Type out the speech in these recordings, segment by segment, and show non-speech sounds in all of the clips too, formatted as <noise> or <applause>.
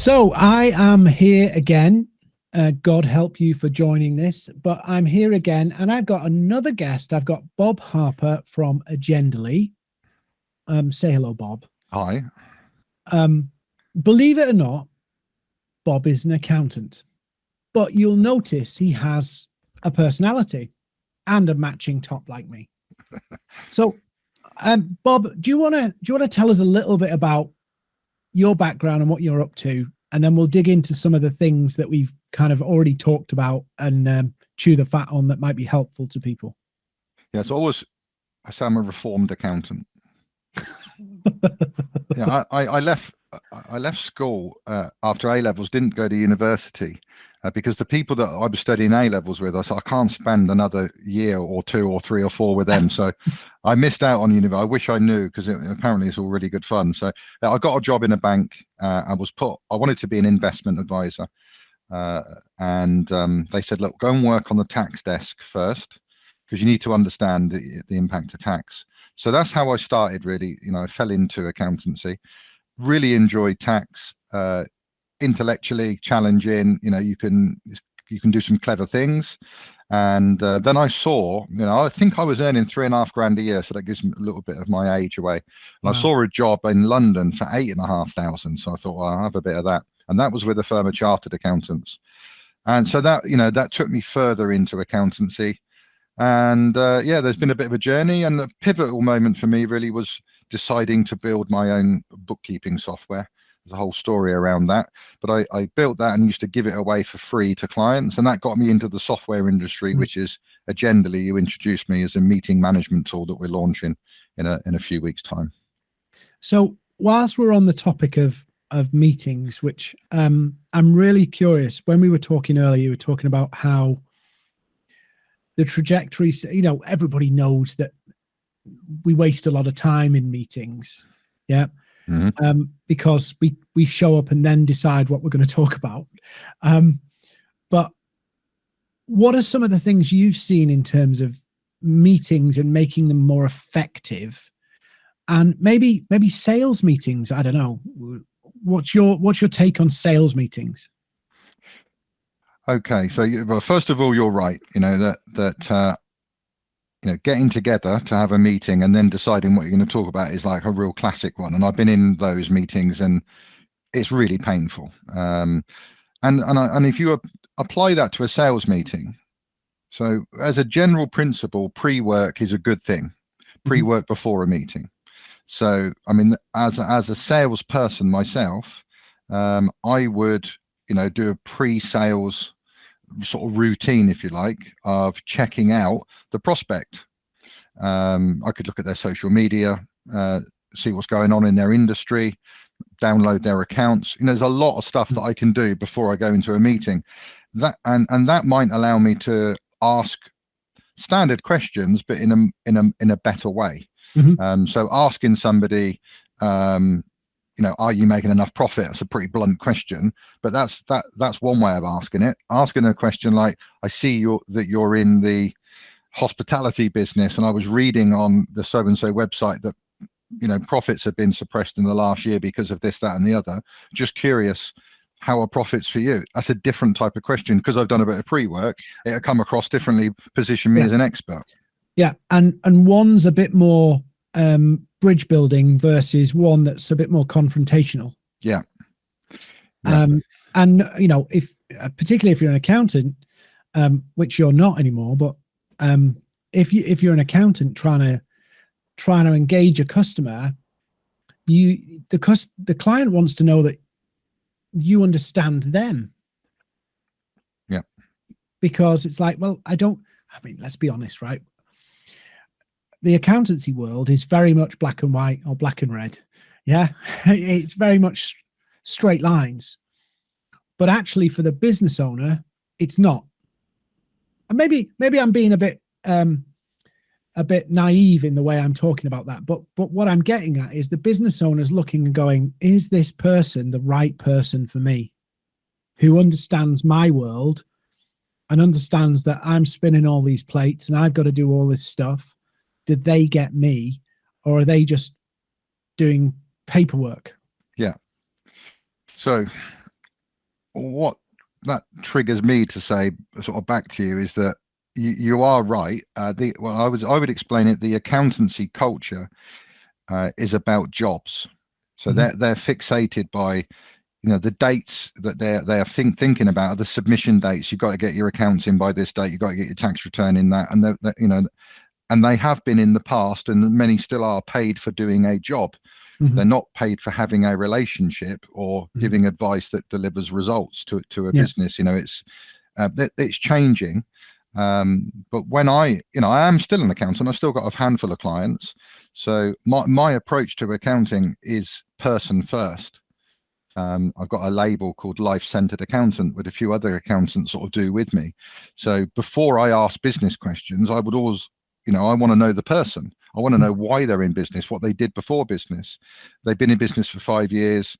So I am here again. Uh, God help you for joining this, but I'm here again and I've got another guest. I've got Bob Harper from Agendally. Um, say hello, Bob. Hi. Um, believe it or not, Bob is an accountant, but you'll notice he has a personality and a matching top like me. <laughs> so, um, Bob, do you want to do you want to tell us a little bit about your background and what you're up to, and then we'll dig into some of the things that we've kind of already talked about and um, chew the fat on that might be helpful to people. Yeah, it's always I say I'm a reformed accountant. <laughs> yeah, I, I left I left school uh, after A levels, didn't go to university uh, because the people that I was studying A levels with, I said I can't spend another year or two or three or four with them. <laughs> So I missed out on university. I wish I knew because it, apparently it's all really good fun. So uh, I got a job in a bank. Uh, I was put. I wanted to be an investment advisor, uh, and um, they said, look, go and work on the tax desk first because you need to understand the, the impact of tax. So that's how I started. Really, you know, I fell into accountancy really enjoyed tax uh, intellectually challenging you know you can you can do some clever things. And uh, then i saw you know i think i was earning three and a half grand a year so that gives me a little bit of my age away. And wow. i saw a job in london for eight and a half thousand so i thought well i'll have a bit of that. And that was with a firm of chartered accountants. And so that you know that took me further into accountancy. And uh, yeah there's been a bit of a journey and the pivotal moment for me really was deciding to build my own bookkeeping software. There's a whole story around that. But I, I built that and used to give it away for free to clients. And that got me into the software industry, mm-hmm. which is Agendally. You introduced me as a meeting management tool that we're launching in a, in a few weeks' time. So whilst we're on the topic of of meetings, which um, I'm really curious. When we were talking earlier, you were talking about how the trajectories, you know, everybody knows that we waste a lot of time in meetings. Yeah. Mm -hmm. um, because we we show up and then decide what we're going to talk about. Um, but what are some of the things you've seen in terms of meetings and making them more effective? And maybe maybe sales meetings. I don't know. What's your what's your take on sales meetings? Okay, so you, well, first of all, you're right. You know that that uh, you know, getting together to have a meeting and then deciding what you're going to talk about is like a real classic one. And I've been in those meetings and it's really painful. Um, and and I, and if you apply that to a sales meeting, so as a general principle, pre-work is a good thing. Mm-hmm. Pre-work before a meeting. So I mean, as a, as a salesperson myself, um, I would you know do a pre-sales sort of routine, if you like, of checking out the prospect. Um, I could look at their social media, uh, see what's going on in their industry, download their accounts. You know, there's a lot of stuff that I can do before I go into a meeting. That and and that might allow me to ask standard questions, but in a in a in a better way. Mm -hmm. um, so asking somebody, um, you know, are you making enough profit? That's a pretty blunt question, but that's that that's one way of asking it. Asking a question like, I see you that you're in the hospitality business, and I was reading on the so and so website that you know profits have been suppressed in the last year because of this, that, and the other. Just curious, how are profits for you? That's a different type of question because I've done a bit of pre-work. It'll come across differently, position me yeah. as an expert. Yeah, and and one's a bit more um, bridge building versus one that's a bit more confrontational. Yeah. yeah. Um, and you know, if uh, particularly if you're an accountant, um, which you're not anymore, but um, if you if you're an accountant trying to trying to engage a customer, you the cost the client wants to know that you understand them. Yeah. Because it's like, well, I don't. I mean, let's be honest, right? The accountancy world is very much black and white or black and red. Yeah, <laughs> it's very much straight lines. But actually, for the business owner, it's not. And maybe maybe I'm being a bit um, a bit naive in the way I'm talking about that. But but what I'm getting at is the business owner's looking and going, is this person the right person for me? Who understands my world and understands that I'm spinning all these plates and I've got to do all this stuff did they get me or are they just doing paperwork? Yeah. So what that triggers me to say sort of back to you is that you, you are right. Uh, the well, I would I would explain it. The accountancy culture uh, is about jobs, so mm -hmm. they're they're fixated by you know the dates that they're they are think, thinking about are the submission dates. You've got to get your accounts in by this date. You've got to get your tax return in that, and they're, they're, you know, and they have been in the past, and many still are paid for doing a job. Mm -hmm. They're not paid for having a relationship or mm -hmm. giving advice that delivers results to to a yeah. business. You know, it's uh, it's changing. Um, but when I, you know, I am still an accountant. I've still got a handful of clients. So my my approach to accounting is person first. Um, I've got a label called Life Centered Accountant with a few other accountants sort of do with me. So before I ask business questions, I would always, you know, I want to know the person. I want to know why they're in business, what they did before business. They've been in business for five years.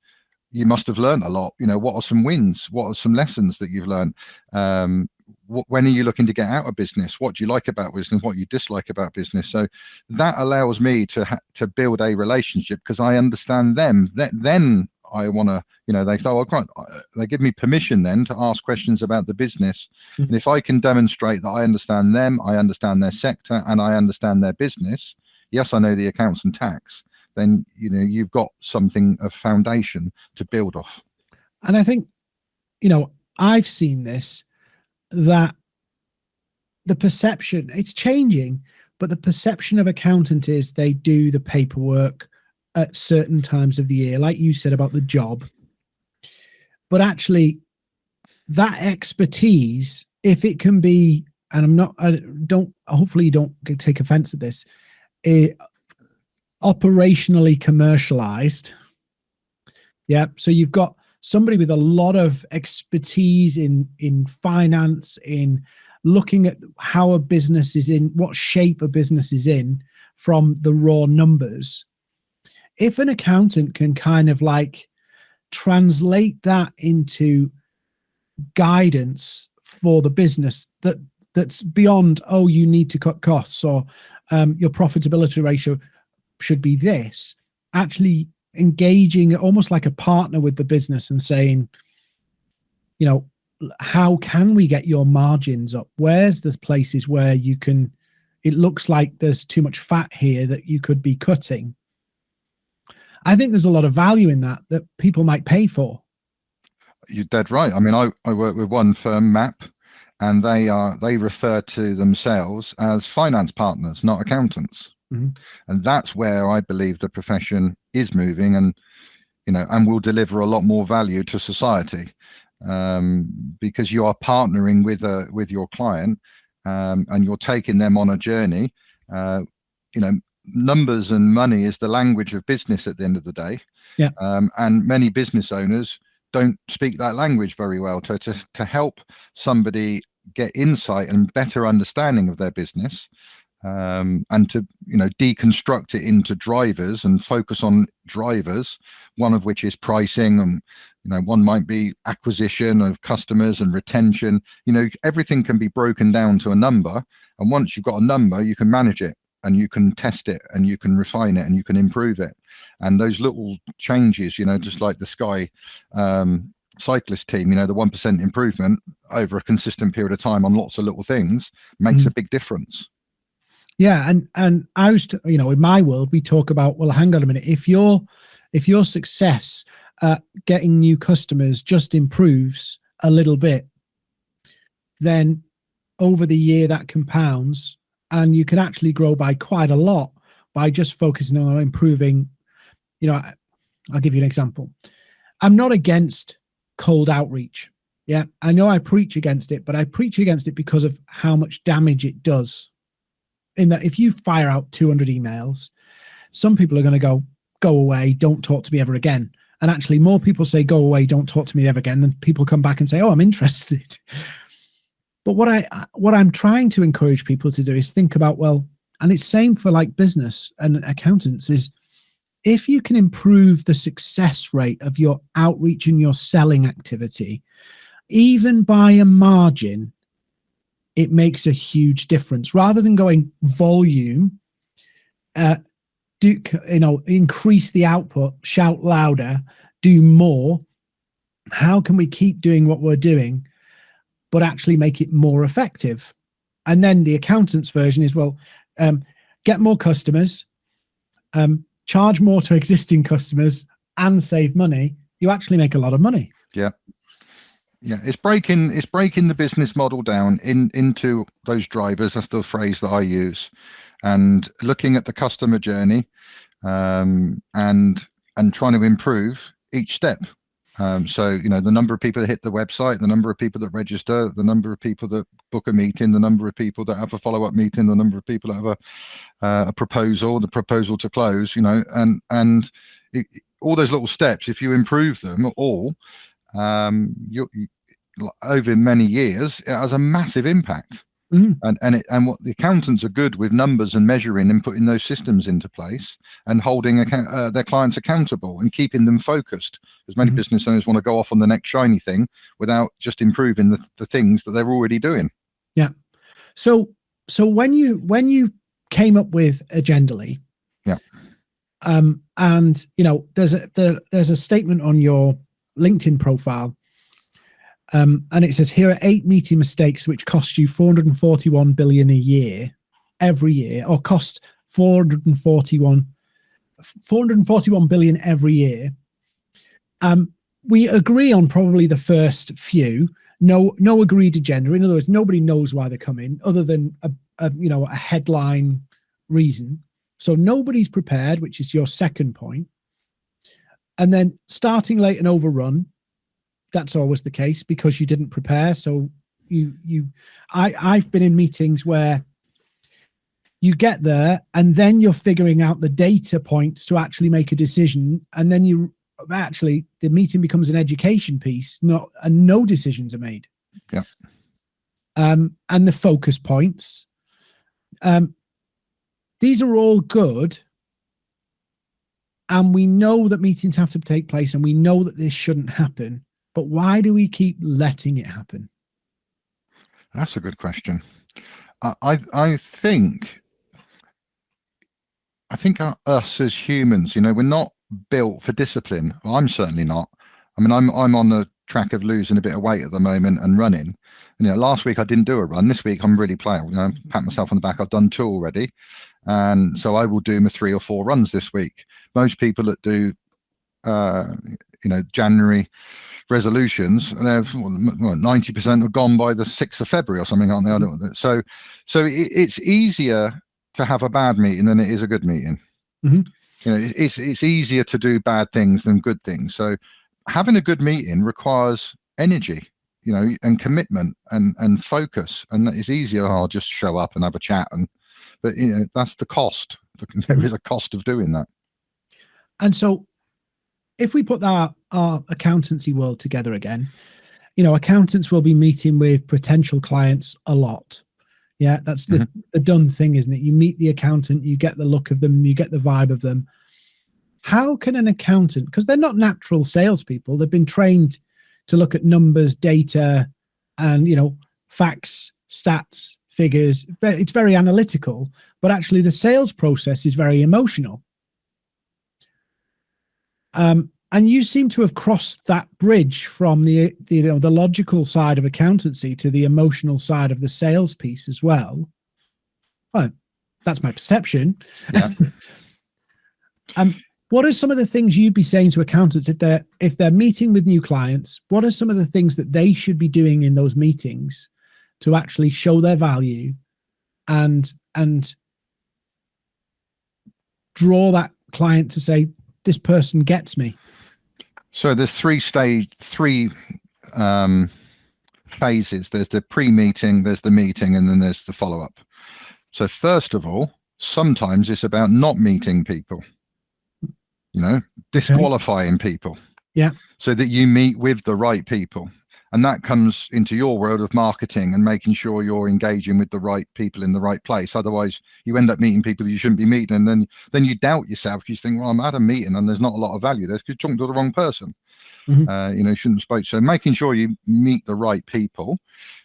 You must have learned a lot. You know, what are some wins? What are some lessons that you've learned? Um, when are you looking to get out of business? What do you like about business? What you dislike about business? So that allows me to to build a relationship because I understand them. That then I want to, you know, they say, oh, well, they give me permission then to ask questions about the business. Mm -hmm. And if I can demonstrate that I understand them, I understand their sector, and I understand their business, yes, I know the accounts and tax, then you know you've got something of foundation to build off. And I think, you know, I've seen this that the perception it's changing, but the perception of accountant is they do the paperwork at certain times of the year, like you said about the job. But actually, that expertise, if it can be, and I'm not, I don't, hopefully you don't take offense at this, it, operationally commercialized. Yeah. So you've got somebody with a lot of expertise in in finance, in looking at how a business is in, what shape a business is in from the raw numbers. If an accountant can kind of like translate that into guidance for the business that that's beyond oh you need to cut costs or um, your profitability ratio should be this actually engaging almost like a partner with the business and saying you know how can we get your margins up? Where's the places where you can it looks like there's too much fat here that you could be cutting i think there's a lot of value in that that people might pay for. You're dead right. I mean i, I work with one firm map and they are they refer to themselves as finance partners not accountants. Mm -hmm. and that's where i believe the profession is moving and you know and will deliver a lot more value to society um, because you are partnering with a with your client um, and you're taking them on a journey uh, you know numbers and money is the language of business at the end of the day. Yeah. Um, and many business owners don't speak that language very well to, to to help somebody get insight and better understanding of their business um, and to you know deconstruct it into drivers and focus on drivers one of which is pricing and you know one might be acquisition of customers and retention. You know everything can be broken down to a number and once you've got a number you can manage it and you can test it and you can refine it and you can improve it and those little changes you know just like the sky um, cyclist team you know the one percent improvement over a consistent period of time on lots of little things makes mm. a big difference yeah, and and I was, to, you know, in my world, we talk about well, hang on a minute. If your if your success at getting new customers just improves a little bit, then over the year that compounds, and you can actually grow by quite a lot by just focusing on improving. You know, I'll give you an example. I'm not against cold outreach. Yeah, I know I preach against it, but I preach against it because of how much damage it does in that if you fire out 200 emails, some people are going to go, go away, don't talk to me ever again. And actually more people say, go away, don't talk to me ever again, than people come back and say, oh, I'm interested. <laughs> But what I what I'm trying to encourage people to do is think about, well, and it's same for like business and accountants is if you can improve the success rate of your outreach and your selling activity, even by a margin, it makes a huge difference. Rather than going volume uh do you know increase the output shout louder do more how can we keep doing what we're doing, but actually make it more effective? And then the accountant's version is, well, um, get more customers, um, charge more to <laughs> existing customers and save money, you actually make a lot of money. Yeah. Yeah, it's breaking it's breaking the business model down in into those drivers. That's the phrase that I use, and looking at the customer journey, um, and and trying to improve each step. Um, so, you know, the number of people that hit the website, the number of people that register, the number of people that book a meeting, the number of people that have a follow-up meeting, the number of people that have a, uh, a proposal, the proposal to close, you know, and, and it, all those little steps, if you improve them all, um, you, you, over many years, it has a massive impact. Mm. And and it, and what the accountants are good with numbers and measuring and putting those systems into place and holding account, uh, their clients accountable and keeping them focused. Because many mm. business owners want to go off on the next shiny thing without just improving the, the things that they're already doing. Yeah. So so when you when you came up with Agendally, yeah. Um, and you know, there's a there, there's a statement on your LinkedIn profile um, and it says here are eight meeting mistakes which cost you 441 billion a year every year or cost 441 441 billion every year. Um, we agree on probably the first few. No, no agreed agenda. In other words, nobody knows why they're coming other than a, a you know a headline reason. So nobody's prepared, which is your second point. And then starting late and overrun, that's always the case because you didn't prepare. So you you I I've been in meetings where you get there and then you're figuring out the data points to actually make a decision. And then you actually the meeting becomes an education piece not and no decisions are made. Yeah. Um and the focus points. Um these are all good. And we know that meetings have to take place and we know that this shouldn't happen but why do we keep letting it happen? That's a good question. I I think I think our, us as humans, you know, we're not built for discipline. I'm certainly not. I mean, I'm I'm on the track of losing a bit of weight at the moment and running. And, you know, last week I didn't do a run. This week I'm really playing. You know, pat myself on the back. I've done two already, and so I will do my three or four runs this week. Most people that do, uh, you know, January resolutions, they've ninety percent have gone by the sixth of February or something, aren't they? I don't know. So, so it, it's easier to have a bad meeting than it is a good meeting. Mm -hmm. You know, it's it's easier to do bad things than good things. So, having a good meeting requires energy, you know, and commitment and and focus. And it's easier. I'll oh, just show up and have a chat, and but you know that's the cost. <laughs> There is a cost of doing that. And so, if we put our, our accountancy world together again, you know, accountants will be meeting with potential clients a lot. Yeah, that's the, mm -hmm. the done thing, isn't it? You meet the accountant, you get the look of them, you get the vibe of them. How can an accountant, because they're not natural salespeople, they've been trained to look at numbers, data, and you know, facts, stats, figures. It's very analytical, but actually the sales process is very emotional. Um, and you seem to have crossed that bridge from the, the, you know the logical side of accountancy to the emotional side of the sales piece as well. Well, that's my perception. Yeah. <laughs> um, what are some of the things you'd be saying to accountants if they're if they're meeting with new clients? What are some of the things that they should be doing in those meetings to actually show their value and and draw that client to say, this person gets me? So there's three stage, three um, phases. There's the pre-meeting, there's the meeting, and then there's the follow-up. So first of all, sometimes it's about not meeting people, you know, disqualifying okay. people. Yeah. So that you meet with the right people and that comes into your world of marketing and making sure you're engaging with the right people in the right place. Otherwise you end up meeting people you shouldn't be meeting and then then you doubt yourself. Because you think well i'm at a meeting and there's not a lot of value. There because you're talking to the wrong person. Mm -hmm. uh, you know you shouldn't spoke. So making sure you meet the right people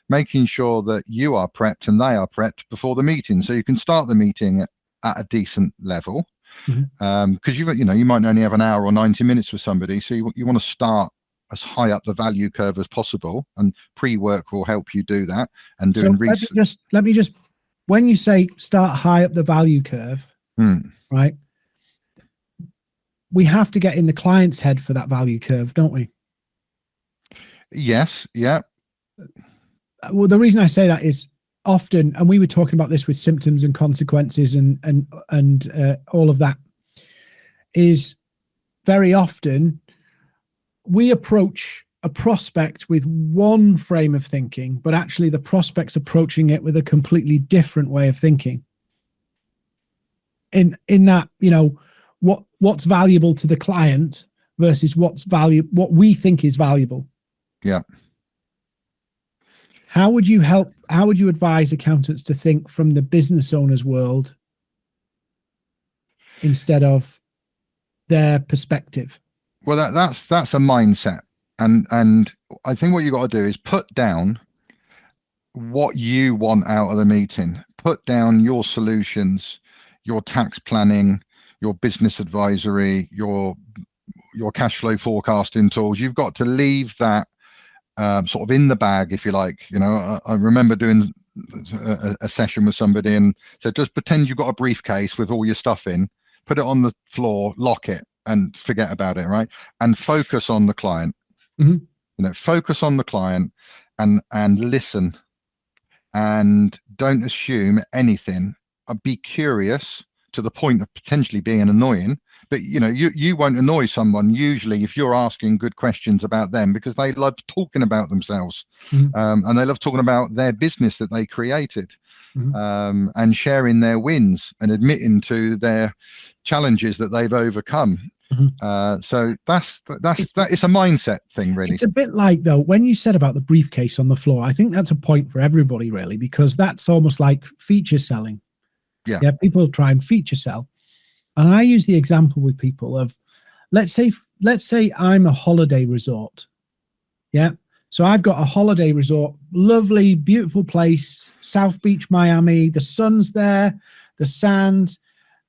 making sure that you are prepped and they are prepped before the meeting so you can start the meeting at, at a decent level. Because mm -hmm. um, you you know you might only have an hour or 90 minutes with somebody so you, you want to start as high up the value curve as possible and pre-work will help you do that and So doing let just let me just when you say start high up the value curve, Hmm. right? We have to get in the client's head for that value curve, don't we? yes yeah Uh, Well, the reason I say that is often, and we were talking about this with symptoms and consequences and and and uh, all of that, is very often we approach a prospect with one frame of thinking, but actually the prospect's approaching it with a completely different way of thinking. In in that, you know, what what's valuable to the client versus what's value what we think is valuable. Yeah. How would you help? How would you advise accountants to think from the business owner's world instead of their perspective? Well that, that's that's a mindset. And and i think what you've got to do is put down what you want out of the meeting. Put down your solutions your tax planning your business advisory your your cash flow forecasting tools. You've got to leave that um, sort of in the bag if you like. You know i, I remember doing a, a session with somebody and said just pretend you've got a briefcase with all your stuff in put it on the floor lock it and forget about it right and focus on the client Mhm. you know focus on the client and and listen and don't assume anything uh, be curious to the point of potentially being annoying but you know you you won't annoy someone usually if you're asking good questions about them because they love talking about themselves Mhm. um, and they love talking about their business that they created Mhm. um, and sharing their wins and admitting to their challenges that they've overcome Mhm. uh, so that's that's It's- that it's a mindset thing really It's a bit like though when you said about the briefcase on the floor. I think that's a point for everybody really because that's almost like feature selling. Yeah. Yeah. People try and feature sell, and I use the example with people of, let's say let's say I'm a holiday resort. Yeah. So I've got a holiday resort, lovely, beautiful place, South Beach, Miami. The sun's there, the sand.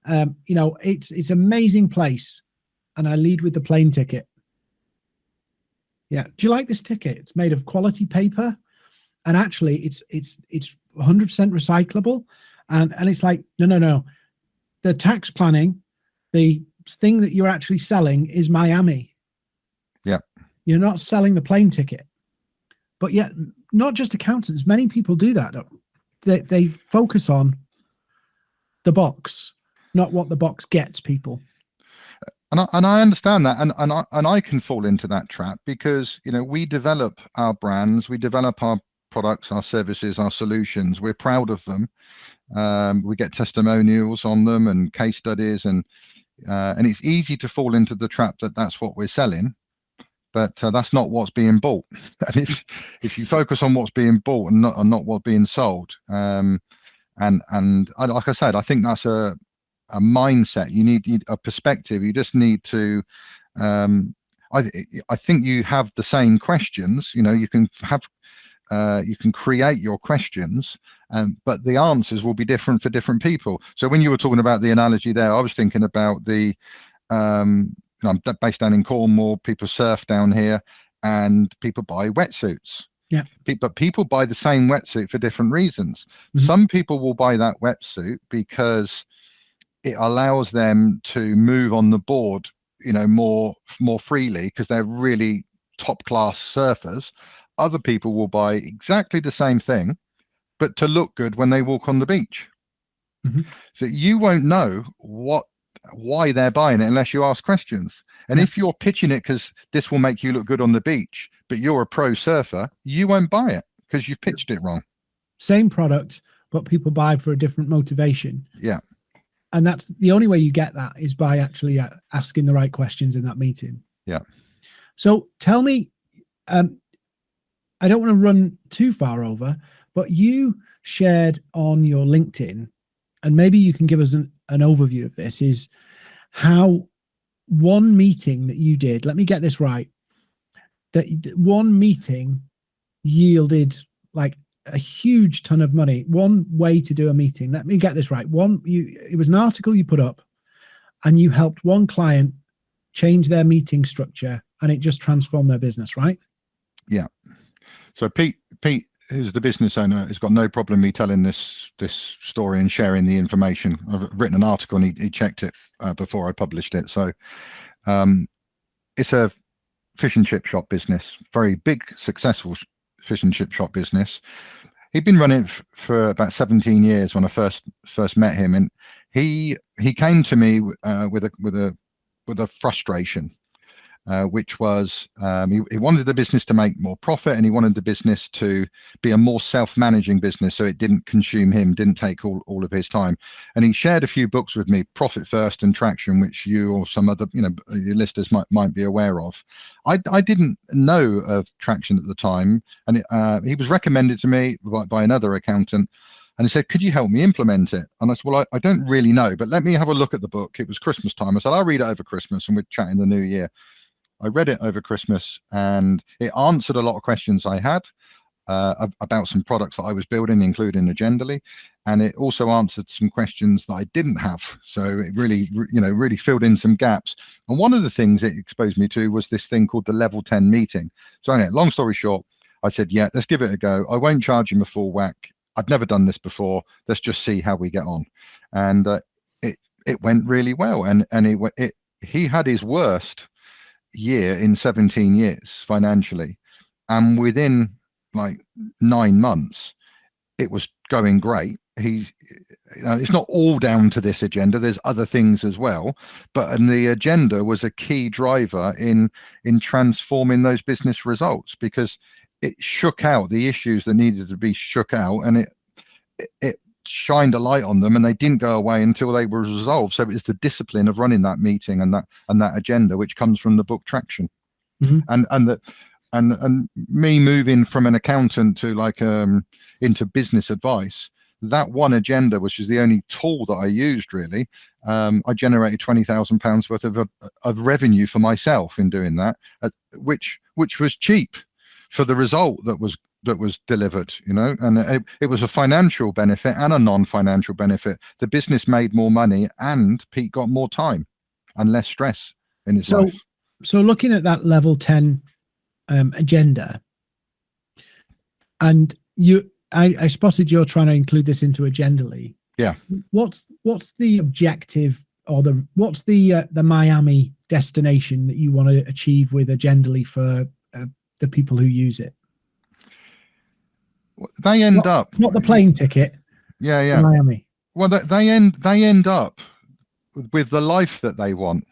Um, you know, it's it's amazing place, and I lead with the plane ticket. Yeah. Do you like this ticket? It's made of quality paper, and actually, it's it's it's 100% recyclable, and and it's like no no no, the tax planning, the thing that you're actually selling is Miami. Yeah. You're not selling the plane ticket, but yet not just accountants. Many people do that. They they focus on the box, not what the box gets people. And I, and I understand that and and I, and I can fall into that trap because you know we develop our brands we develop our products our services our solutions. We're proud of them. Um, we get testimonials on them and case studies and uh, and it's easy to fall into the trap that that's what we're selling but uh, that's not what's being bought. <laughs> And if if you focus on what's being bought and not and not what's being sold um and and like i said i think that's a a mindset. You need, need a perspective. You just need to um i th- i think you have the same questions. You know you can have uh you can create your questions um but the answers will be different for different people. So when you were talking about the analogy there i was thinking about the um i'm based down in cornwall. People surf down here and people buy wetsuits. Yeah. But people buy the same wetsuit for different reasons. Mhm. some people will buy that wetsuit because it allows them to move on the board you know more more freely because they're really top class surfers other people will buy exactly the same thing but to look good when they walk on the beach Mhm. so you won't know what why they're buying it unless you ask questions and Yeah. if you're pitching it because this will make you look good on the beach but you're a pro surfer you won't buy it because you've pitched it wrong Same product, but people buy for a different motivation. Yeah. And that's the only way you get that is by actually uh, asking the right questions in that meeting. Yeah. So tell me, um, I don't want to run too far over, but you shared on your LinkedIn, and maybe you can give us an, an overview of this, is how one meeting that you did, let me get this right, that that one meeting yielded like a huge ton of money. One way to do a meeting. Let me get this right. One, you it was an article you put up, and you helped one client change their meeting structure and it just transformed their business, right? Yeah. So Pete, Pete, who's the business owner, has got no problem me telling this this story and sharing the information. I've written an article and he, he checked it uh, before I published it. So um, it's a fish and chip shop business, very big, successful fish and chip shop business. He'd been running for about 17 years when I first first met him, and he he came to me uh, with a with a with a frustration uh, which was um, he, he, wanted the business to make more profit and he wanted the business to be a more self-managing business so it didn't consume him, didn't take all, all of his time. And he shared a few books with me, Profit First and Traction, which you or some other, you know, your listeners might, might be aware of. I, I didn't know of Traction at the time. And it, uh, he was recommended to me by, by another accountant and he said, could you help me implement it? And I said, well, I, I, don't really know, but let me have a look at the book. It was Christmas time. I said, I'll read it over Christmas and we'd chat in the new year. I read it over Christmas and it answered a lot of questions I had uh, about some products that I was building, including Agendally. And it also answered some questions that I didn't have. So it really, you know, really filled in some gaps. And one of the things it exposed me to was this thing called the level 10 meeting. So anyway, long story short, I said, yeah, let's give it a go. I won't charge him a full whack. I've never done this before. Let's just see how we get on. And uh, it, it went really well. And, and it, it, he had his worst year in 17 years financially and within like nine months it was going great. He you know, it's not all down to this agenda there's other things as well but and the agenda was a key driver in in transforming those business results because it shook out the issues that needed to be shook out and it it, it shined a light on them and they didn't go away until they were resolved so it's the discipline of running that meeting and that and that agenda which comes from the book traction mm -hmm. and and that and and me moving from an accountant to like um into business advice that one agenda which is the only tool that i used really um, i generated 20,000 pounds worth of, of revenue for myself in doing that uh, which which was cheap for the result that was that was delivered you know? And it, it was a financial benefit and a non-financial benefit. The business made more money and pete got more time and less stress in his so, life. so looking at that level 10 um, agenda and you I, I spotted you're trying to include this into agendally yeah. What's what's the objective or the what's the uh, the miami destination that you want to achieve with agendally for uh, the people who use it they end not, up not the plane ticket. Yeah, yeah. Miami. Well, they, they end they end up with the life that they want.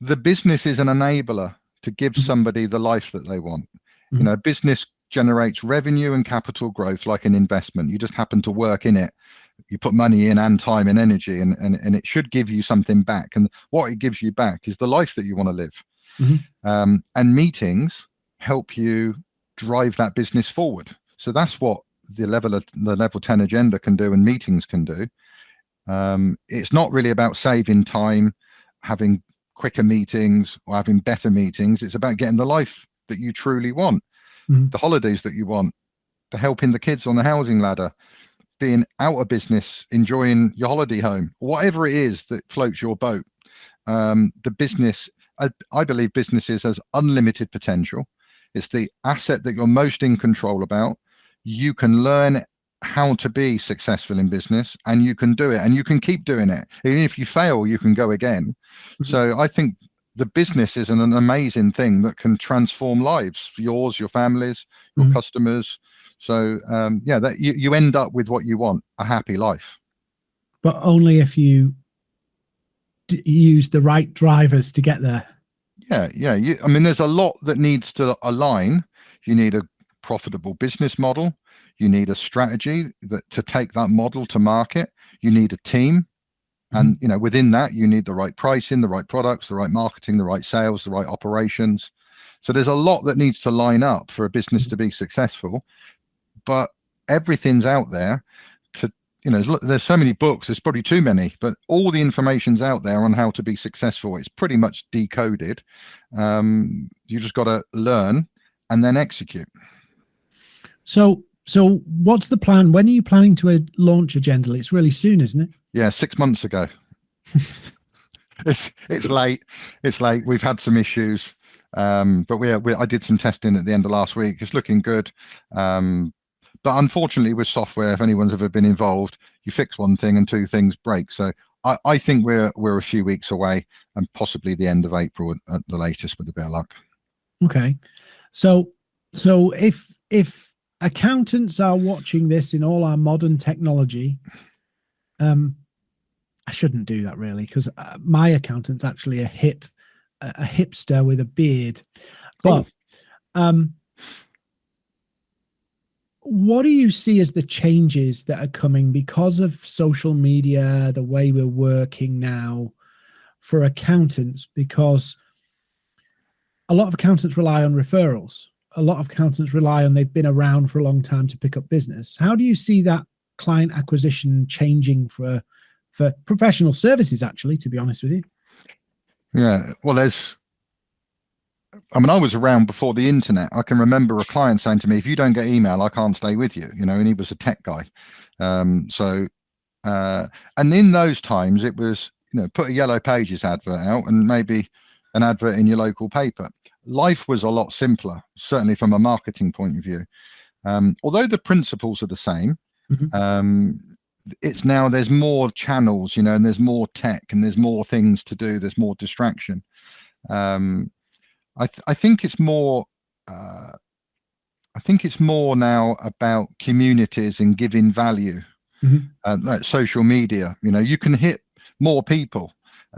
The business is an enabler to give mm -hmm. somebody the life that they want. You mm-hmm. know, business generates revenue and capital growth like an investment. You just happen to work in it. You put money in and time and energy, and, and, and it should give you something back. And what it gives you back is the life that you want to live. Mm -hmm. um, and meetings help you drive that business forward. So that's what the level of the level 10 agenda can do and meetings can do. Um, it's not really about saving time, having quicker meetings or having better meetings. It's about getting the life that you truly want, mm. the holidays that you want, the helping the kids on the housing ladder, being out of business, enjoying your holiday home, whatever it is that floats your boat. Um, the business, I, I believe businesses has unlimited potential. It's the asset that you're most in control about. You can learn how to be successful in business and you can do it and you can keep doing it. Even if you fail, you can go again. Mm -hmm. So I think the business is an, an, amazing thing that can transform lives, yours, your families, your mm -hmm. customers. So um, yeah, that you, you end up with what you want, a happy life. But only if you use the right drivers to get there. Yeah, yeah. You, I mean, there's a lot that needs to align. You need a profitable business model. You need a strategy that to take that model to market. You need a team, and mm-hmm. you know within that you need the right pricing, the right products, the right marketing, the right sales, the right operations. So there's a lot that needs to line up for a business mm-hmm. to be successful. But everything's out there you know, there's so many books, there's probably too many, but all the information's out there on how to be successful. It's pretty much decoded. Um, you just got to learn and then execute. So, so what's the plan? When are you planning to uh, launch Agendally? It's really soon, isn't it? Yeah, six months ago. <laughs> it's it's late. It's late. We've had some issues, um, but we, we I did some testing at the end of last week. It's looking good. Um, but unfortunately, with software, if anyone's ever been involved, you fix one thing and two things break. So I, I think we're we're a few weeks away, and possibly the end of April at, the latest, with a bit of luck. Okay, so so if if accountants are watching this in all our modern technology, um, I shouldn't do that really because uh, my accountant's actually a hip, a, a hipster with a beard. But um, what do you see as the changes that are coming because of social media, the way we're working now for accountants? Because a lot of accountants rely on referrals. A lot of accountants rely on they've been around for a long time to pick up business. How do you see that client acquisition changing for for professional services, actually, to be honest with you. Yeah, well, there's, I mean, I was around before the internet. I can remember a client saying to me, if you don't get email, I can't stay with you, you know, and he was a tech guy. Um, so, uh, and in those times, it was, you know, put a yellow pages advert out and maybe an advert in your local paper. Life was a lot simpler, certainly from a marketing point of view. Um, although the principles are the same, mm -hmm. um, it's now there's more channels you know and there's more tech and there's more things to do there's more distraction um i th I think it's more uh i think it's more now about communities and giving value mm -hmm. uh, like social media you know you can hit more people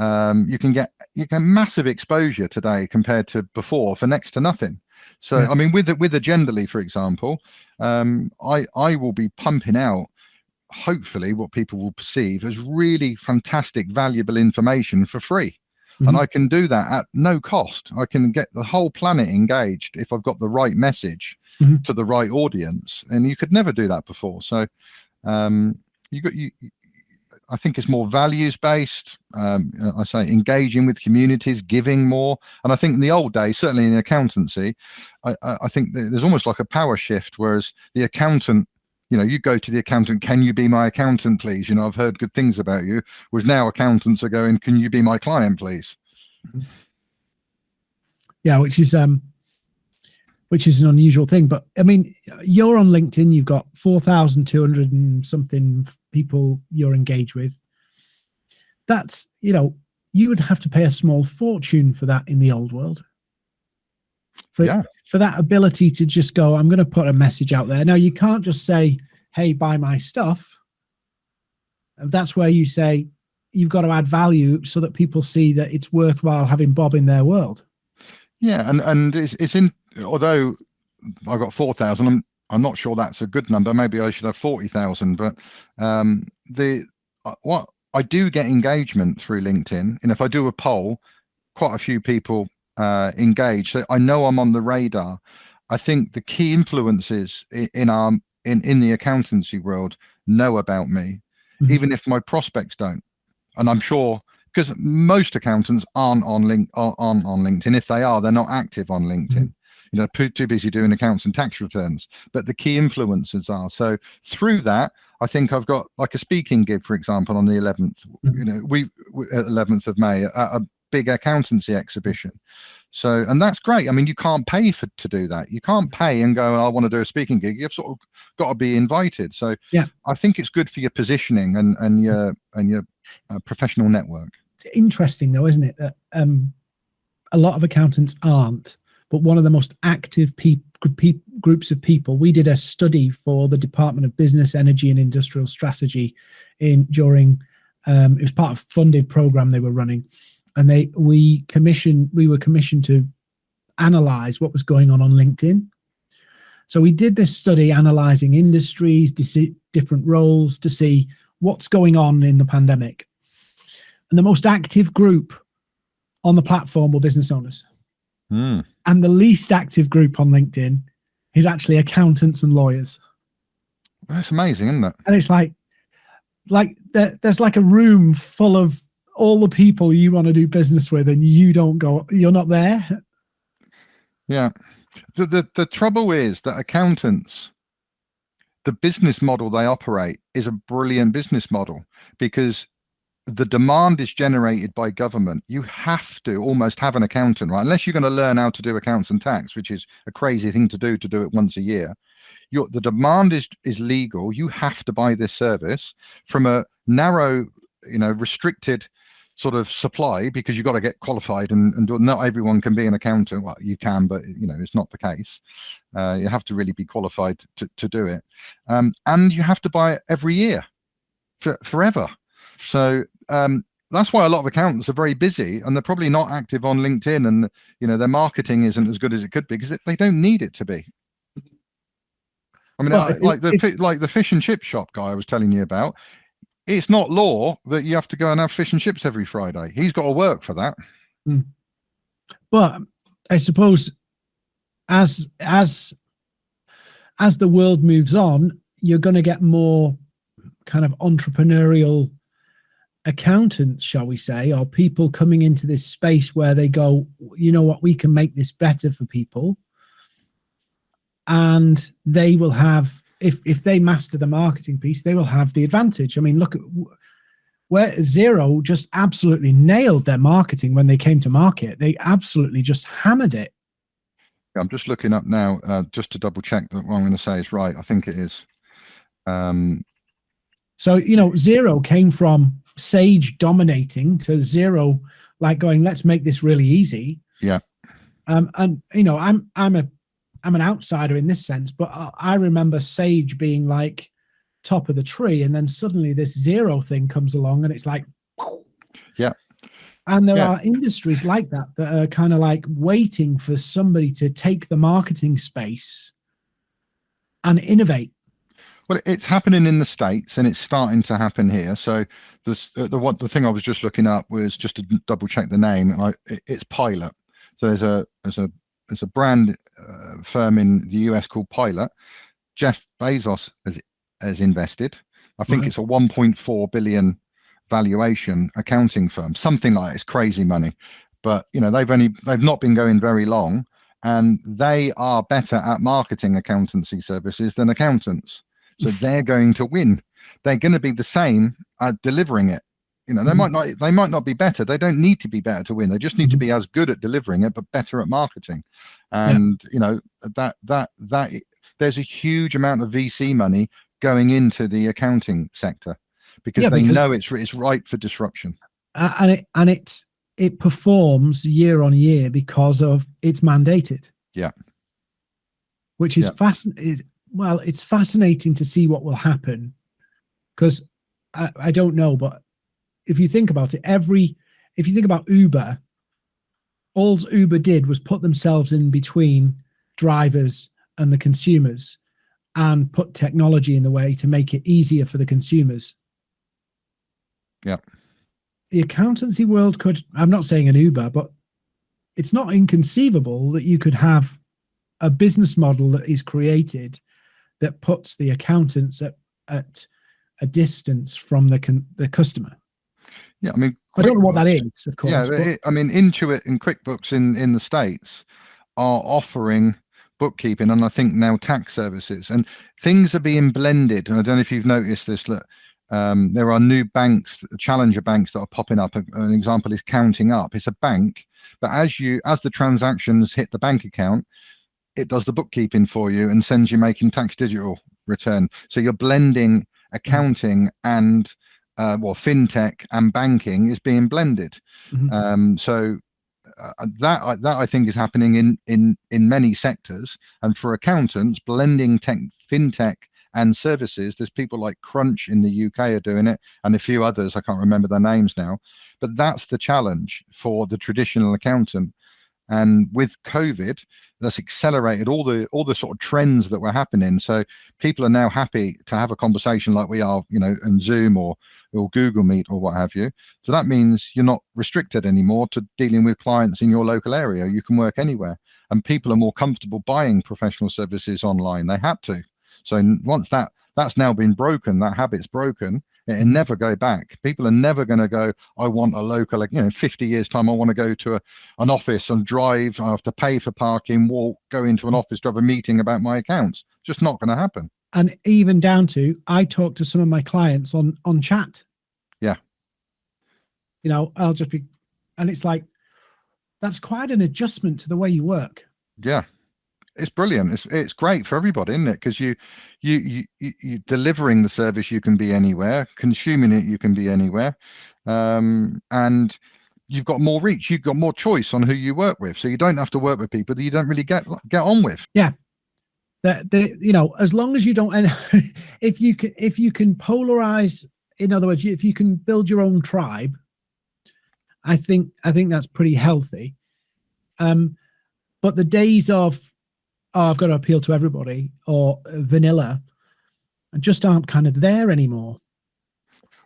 um you can get you get massive exposure today compared to before for next to nothing so yeah. i mean with the, with Agendally for example um i i will be pumping out hopefully what people will perceive as really fantastic, valuable information for free. Mm -hmm. And mm-hmm. I can do that at no cost. I can get the whole planet engaged if I've got the right message mm -hmm. to the right audience. And you could never do that before. So um, you got you. I think it's more values based. Um, I say engaging with communities, giving more. And I think in the old days, certainly in accountancy, I, I think there's almost like a power shift, whereas the accountant you know, you go to the accountant, can you be my accountant, please? You know, I've heard good things about you. Whereas now accountants are going, can you be my client, please? <laughs> Yeah, which is um, which is an unusual thing. But I mean, you're on LinkedIn. You've got four thousand two hundred and something people you're engaged with. That's you know, you would have to pay a small fortune for that in the old world. For, yeah for that ability to just go, I'm going to put a message out there. Now, you can't just say, hey, buy my stuff. That's where you say you've got to add value so that people see that it's worthwhile having Bob in their world. Yeah, and and it's, it's in although I've got four thousand, I'm I'm not sure that's a good number. Maybe I should have forty thousand. But um, the uh, what I do get engagement through LinkedIn, and if I do a poll, quite a few people uh, engaged. So I know I'm on the radar. I think the key influences in our in in the accountancy world know about me, mm -hmm. even if my prospects don't. And I'm sure because most accountants aren't on link on on LinkedIn. If they are, they're not active on LinkedIn. Mm -hmm. You know, too busy doing accounts and tax returns. But the key influencers are. So through that, I think I've got like a speaking gig, for example, on the 11th. Mm -hmm. You know, we, we 11th of May, a, a big accountancy exhibition. So, and that's great. I mean, you can't pay for to do that. You can't pay and go, I want to do a speaking gig. You've sort of got to be invited. So, yeah, I think it's good for your positioning and and your and your uh, professional network. It's interesting though, isn't it? That um, a lot of accountants aren't, but one of the most active people groups of people. We did a study for the Department of Business, Energy and Industrial Strategy in during um, it was part of funded program they were running and they we commissioned we were commissioned to analyze what was going on on LinkedIn. So we did this study analyzing industries, different roles to see what's going on in the pandemic. And the most active group on the platform were business owners. Mm. And the least active group on LinkedIn is actually accountants and lawyers. That's amazing, isn't it? And it's like, like there, there's like a room full of all the people you want to do business with and you don't go you're not there yeah the, the the trouble is that accountants the business model they operate is a brilliant business model because the demand is generated by government. You have to almost have an accountant, right? Unless you're going to learn how to do accounts and tax, which is a crazy thing to do to do it once a year. Your, the demand is is legal. You have to buy this service from a narrow, you know, restricted sort of supply because you've got to get qualified and, and do, not everyone can be an accountant. Well, you can, but you know, it's not the case. Uh, you have to really be qualified to, to do it. Um, and you have to buy it every year for, forever. So um, that's why a lot of accountants are very busy and they're probably not active on LinkedIn and you know their marketing isn't as good as it could be because they don't need it to be. I mean, well, like the like the fish and chip shop guy I was telling you about. It's not law that you have to go and have fish and chips every Friday. He's got to work for that. Hmm. But I suppose as as as the world moves on, you're going to get more kind of entrepreneurial accountants, shall we say, or people coming into this space where they go, you know what, we can make this better for people. And they will have, if if they master the marketing piece, they will have the advantage. I mean, look at where Xero just absolutely nailed their marketing when they came to market. They absolutely just hammered it. I'm just looking up now, uh, just to double check that what I'm going to say is right. I think it is. Um, so, you know, Xero came from Sage dominating to Xero, like going, let's make this really easy. Yeah. Um, and you know, I'm I'm a I'm an outsider in this sense, but I remember Sage being like top of the tree, and then suddenly this Xero thing comes along, and it's like, yeah. And there yeah. are industries like that that are kind of like waiting for somebody to take the marketing space and innovate well, it's happening in the states, and it's starting to happen here. So this, uh, the what the thing I was just looking up was just to double check the name, I, it, it's Pilot. So there's a there's a there's a brand uh, firm in the US called Pilot. Jeff Bezos has has invested. I think right. it's a 1.4 billion valuation accounting firm, something like it's crazy money. But you know they've only they've not been going very long, and they are better at marketing accountancy services than accountants. So they're going to win. They're going to be the same at delivering it. You know, they mm-hmm. might not they might not be better. They don't need to be better to win. They just need to be as good at delivering it, but better at marketing. And yeah. you know, that that that there's a huge amount of VC money going into the accounting sector because yeah, they because, know it's it's ripe for disruption. Uh, and it and it it performs year on year because of it's mandated. Yeah. Which is yeah. fascinating well, it's fascinating to see what will happen because I, I don't know, but if you think about it, every if you think about Uber, all Uber did was put themselves in between drivers and the consumers and put technology in the way to make it easier for the consumers. Yeah. The accountancy world could, I'm not saying an Uber, but it's not inconceivable that you could have a business model that is created that puts the accountants at, at a distance from the the customer. Yeah, I mean, I don't know what that is, of course. Yeah, it, I mean, Intuit and QuickBooks in in the states are offering bookkeeping and I think now tax services, and things are being blended. And I don't know if you've noticed this. That um, there are new banks, challenger banks that are popping up. An example is Countingup. It's a bank, but as you as the transactions hit the bank account, it does the bookkeeping for you and sends you making tax digital return. So you're blending accounting and uh, well, fintech and banking is being blended. Mm-hmm. Um, so uh, that that I think is happening in in in many sectors. And for accountants, blending tech, fintech and services. There's people like Crunch in the UK are doing it, and a few others. I can't remember their names now. But that's the challenge for the traditional accountant. And with COVID, that's accelerated all the all the sort of trends that were happening. So people are now happy to have a conversation like we are, you know, in Zoom or or Google Meet or what have you. So that means you're not restricted anymore to dealing with clients in your local area. You can work anywhere, and people are more comfortable buying professional services online. They had to. So once that that's now been broken, that habit's broken it mm-hmm. never go back. People are never going to go, I want a local, like, you know, 50 years time, I want to go to a, an office and drive, I have to pay for parking, walk, go into an office to have a meeting about my accounts. Just not going to happen. And even down to, I talk to some of my clients on, on chat. Yeah. You know, I'll just be, and it's like, that's quite an adjustment to the way you work. Yeah, it's brilliant. It's it's great for everybody, isn't it? Because you, you you you delivering the service, you can be anywhere. Consuming it, you can be anywhere, um, and you've got more reach. You've got more choice on who you work with, so you don't have to work with people that you don't really get get on with. Yeah, that the you know as long as you don't, and <laughs> if you can if you can polarize, in other words, if you can build your own tribe, I think I think that's pretty healthy. Um, but the days of oh, I've got to appeal to everybody or vanilla and just aren't kind of there anymore.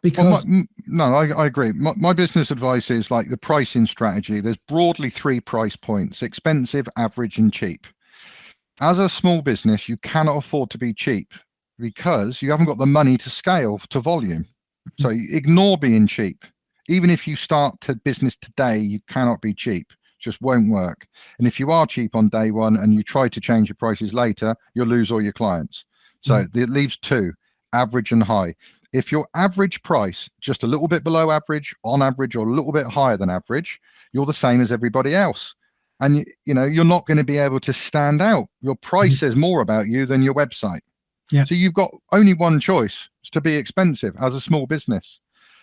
Because well, my, no, I, I agree. My, my business advice is like the pricing strategy. There's broadly three price points: expensive, average, and cheap. As a small business, you cannot afford to be cheap because you haven't got the money to scale to volume. So mm. ignore being cheap. Even if you start to business today, you cannot be cheap just won't work. And if you are cheap on day one and you try to change your prices later, you'll lose all your clients. So mm. it leaves two, average and high. If your average price just a little bit below average, on average, or a little bit higher than average, you're the same as everybody else. And you, know, you're not going to be able to stand out. Your price mm. says more about you than your website. Yeah. So you've got only one choice to be expensive as a small business.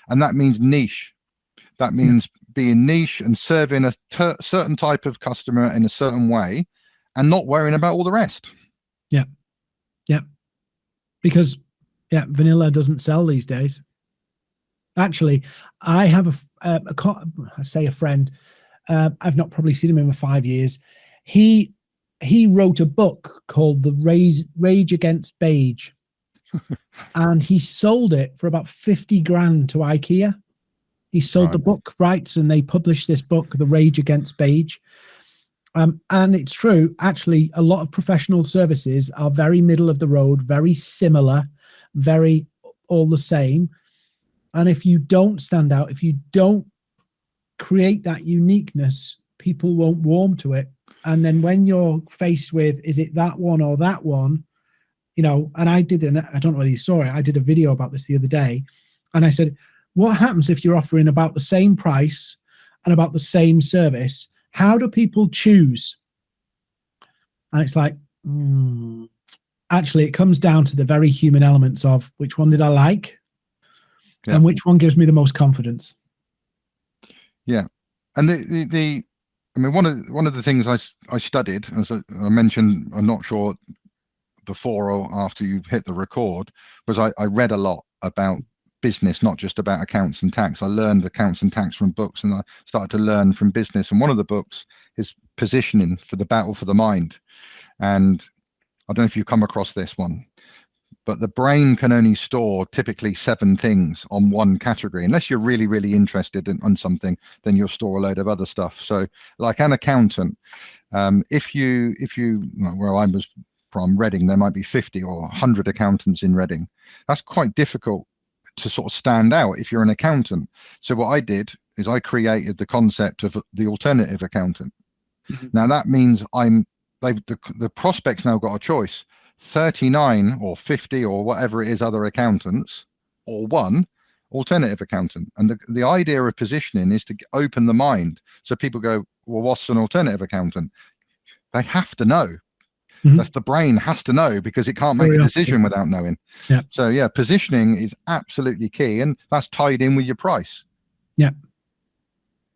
And that means niche. That means being niche and serving a certain type of customer in a certain way and not worrying about all the rest. Yeah. Yeah. Because, yeah, vanilla doesn't sell these days. Actually, I have a, a, a I say a friend, uh, I've not probably seen him in five years. He he wrote a book called The Rage, Rage Against Beige. <laughs> and he sold it for about 50 grand to IKEA. He sold right. the book rights and they published this book, The Rage Against Beige. Um, and it's true, actually, a lot of professional services are very middle of the road, very similar, very all the same. And if you don't stand out, if you don't create that uniqueness, people won't warm to it. And then when you're faced with, is it that one or that one? You know, and I did, an, I don't know whether you saw it, I did a video about this the other day. And I said, what happens if you're offering about the same price and about the same service? How do people choose? And it's like, mm, actually, it comes down to the very human elements of which one did I like yeah. and which one gives me the most confidence. Yeah. And the, the, the I mean, one of one of the things I, I studied, as I, I mentioned, I'm not sure before or after you hit the record, was I, I read a lot about business, not just about accounts and tax. I learned accounts and tax from books and I started to learn from business. And one of the books is positioning for the battle for the mind. And I don't know if you've come across this one, but the brain can only store typically seven things on one category. Unless you're really, really interested in on something, then you'll store a load of other stuff. So like an accountant, um, if you, if you, well, I was from Reading, there might be 50 or 100 accountants in Reading. That's quite difficult to sort of stand out if you're an accountant. So what I did is I created the concept of the alternative accountant. Mm -hmm. Now that means I'm they've the, the prospects now got a choice 39 or 50 or whatever it is other accountants or one alternative accountant and the, the idea of positioning is to open the mind so people go well what's an alternative accountant they have to know Mm -hmm. the brain has to know because it can't make a decision without knowing. Yeah. So yeah, positioning is absolutely key, and that's tied in with your price. Yeah.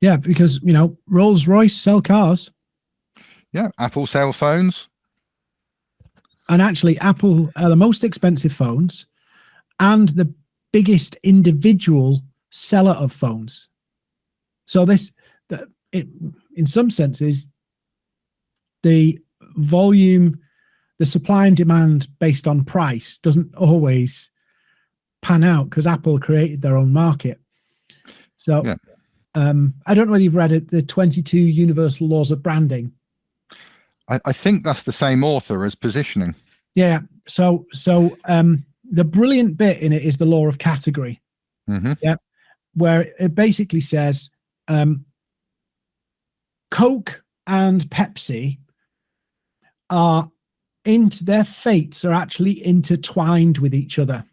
Yeah, because you know Rolls Royce sell cars. Yeah, Apple sell phones. And actually, Apple are the most expensive phones, and the biggest individual seller of phones. So this, that it, in some senses, the volume, the supply and demand based on price doesn't always pan out because Apple created their own market. So yeah. um, I don't know whether you've read it, the 22 Universal Laws of Branding. I, I think that's the same author as positioning. Yeah. So so um, the brilliant bit in it is the law of category. Mm -hmm. Yeah. Where it basically says um, Coke and Pepsi are into their fates are actually intertwined with each other.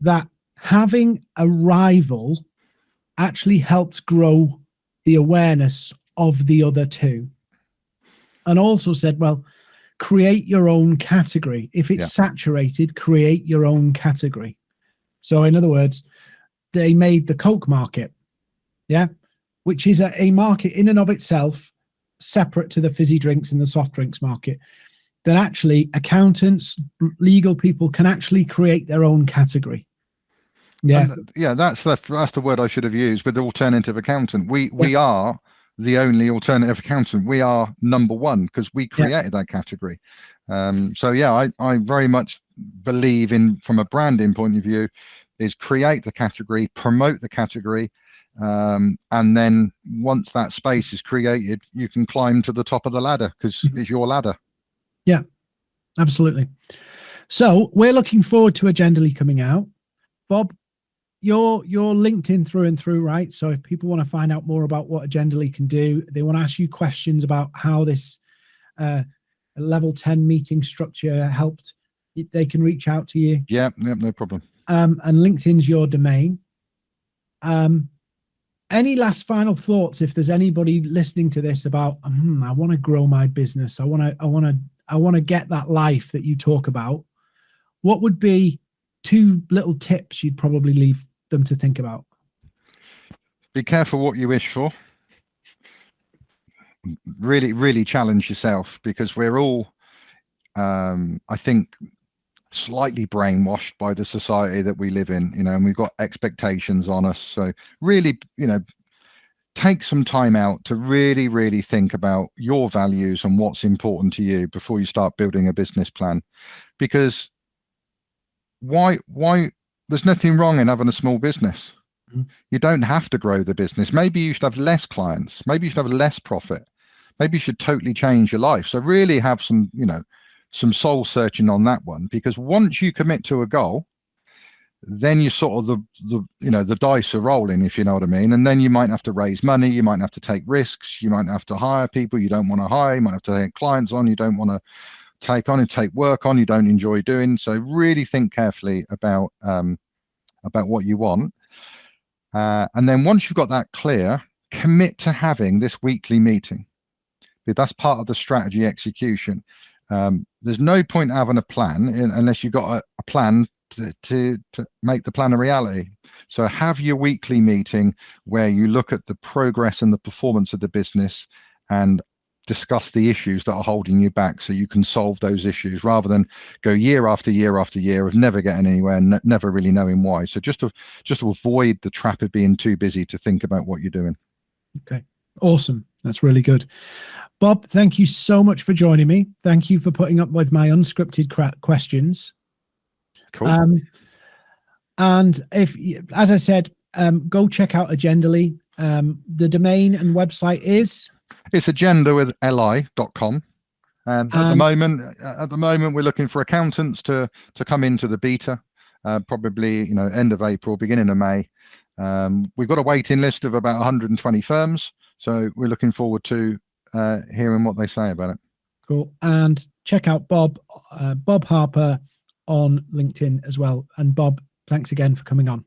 That having a rival actually helps grow the awareness of the other two. And also said, well, create your own category. If it's Yeah. saturated, create your own category. So, in other words, they made the Coke market, yeah, which is a, a market in and of itself, separate to the fizzy drinks and the soft drinks market. That actually accountants, legal people can actually create their own category. Yeah, And, uh, yeah, that's the that's the word I should have used with the alternative accountant. We we are the only alternative accountant. We are number one because we Yeah. created that category. Um, so yeah, I I very much believe in from a branding point of view is create the category, promote the category, um, and then once that space is created, you can climb to the top of the ladder because Mhm. it's your ladder. Yeah, absolutely. So we're looking forward to Agendally coming out. Bob, you're you're LinkedIn through and through, right? So if people want to find out more about what Agendally can do, they want to ask you questions about how this uh, level 10 meeting structure helped, they can reach out to you. Yeah, yeah, no problem. um, and LinkedIn's your domain. Um, any last final thoughts? If there's anybody listening to this about, hmm, I want to grow my business, I want to, I want to, I want to get that life that you talk about. What would be two little tips you'd probably leave them to think about? be careful what you wish for really really challenge yourself because we're all um i think slightly brainwashed by the society that we live in you know and we've got expectations on us so really you know take some time out to really really think about your values and what's important to you before you start building a business plan because why why there's nothing wrong in having a small business mm-hmm. you don't have to grow the business. Maybe you should have less clients. Maybe you should have less profit. Maybe you should totally change your life. So really have some, you know, some soul searching on that one because once you commit to a goal, then you sort of the the you know the dice are rolling if you know what I mean. And then you might have to raise money, you might have to take risks, you might have to hire people you don't want to hire, you might have to take clients on you don't want to take on and take work on you don't enjoy doing. So really think carefully about um about what you want. Uh, and then once you've got that clear, commit to having this weekly meeting. That's part of the strategy execution. Um, there's no point having a plan in, unless you've got a, a plan to, to, to make the plan a reality. So have your weekly meeting where you look at the progress and the performance of the business and discuss the issues that are holding you back so you can solve those issues rather than go year after year after year of never getting anywhere and ne- never really knowing why so just to just to avoid the trap of being too busy to think about what you're doing Okay, awesome. That's really good. Bob, thank you so much for joining me. Thank you for putting up with my unscripted questions. cool Um, and if, as I said, um, go check out Agendally. Um, the domain and website is it's agenda with li.com and at the moment at the moment we're looking for accountants to to come into the beta uh, probably you know end of april beginning of may um, we've got a waiting list of about 120 firms so we're looking forward to uh, hearing what they say about it cool. And check out Bob, uh, Bob Harper on LinkedIn as well. And Bob, thanks again for coming on.